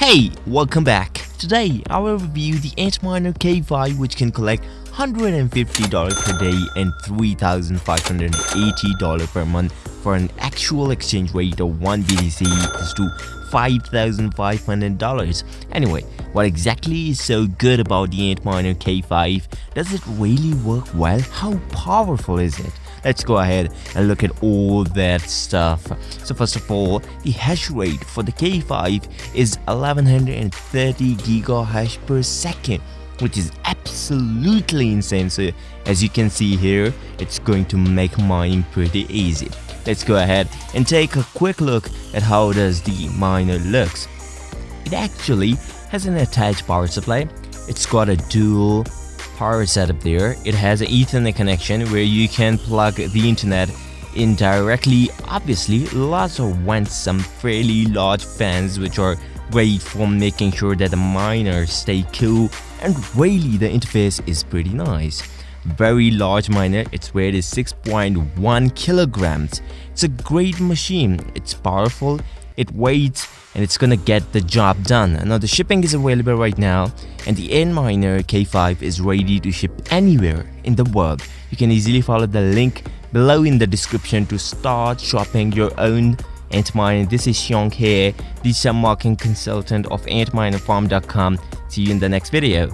Hey, welcome back. Today, I will review the Antminer K5 which can collect $150 per day and $3,580 per month for an actual exchange rate of 1 BTC equals to $5,500. Anyway, what exactly is so good about the Antminer K5? Does it really work well? How powerful is it? Let's go ahead and look at all that stuff. So first of all the hash rate for the k5 is 1130 gigahash per second which is absolutely insane. So as you can see here it's going to make mining pretty easy. Let's go ahead and take a quick look at how does the miner looks. It actually has an attached power supply. It's got a dual power setup there. It has an ethernet connection where you can plug the internet in directly. Obviously, lots of vents, some fairly large fans which are great for making sure that the miners stay cool and really the interface is pretty nice. Very large miner, its weight is 6.1 kilograms. It's a great machine, it's powerful, it weighs and it's gonna get the job done. Now the shipping is available right now and the Antminer K5 is ready to ship anywhere in the world. You can easily follow the link below in the description to start shopping your own Antminer. This is Xiong here, sub marketing consultant of antminerfarm.com. See you in the next video.